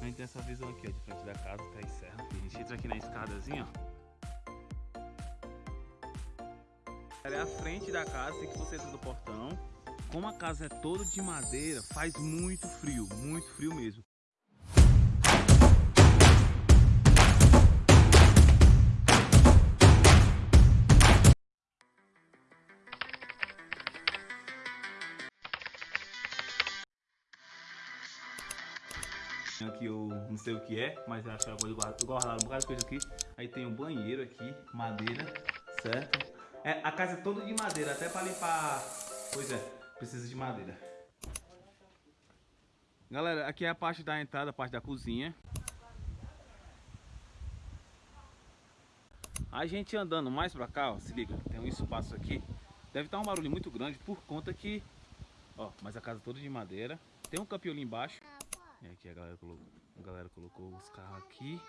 A gente tem essa visão aqui, ó, de frente da casa, tá aí serra. A gente entra aqui na escadazinha, ó. É a frente da casa, assim que você entra do portão. Como a casa é toda de madeira, faz muito frio, muito frio mesmo. Aqui eu não sei o que é, mas acho que eu vou guardar um bocado de coisa aqui. Aí tem um banheiro aqui, madeira, certo? É, a casa é toda de madeira, até para limpar. Pois é, precisa de madeira. Galera, aqui é a parte da entrada, a parte da cozinha. A gente andando mais pra cá, ó, se liga, tem um espaço aqui. Deve estar um barulho muito grande por conta que... Ó, mas a casa é toda de madeira. Tem um campinho ali embaixo. E aqui a galera colocou, a galera colocou os carros aqui.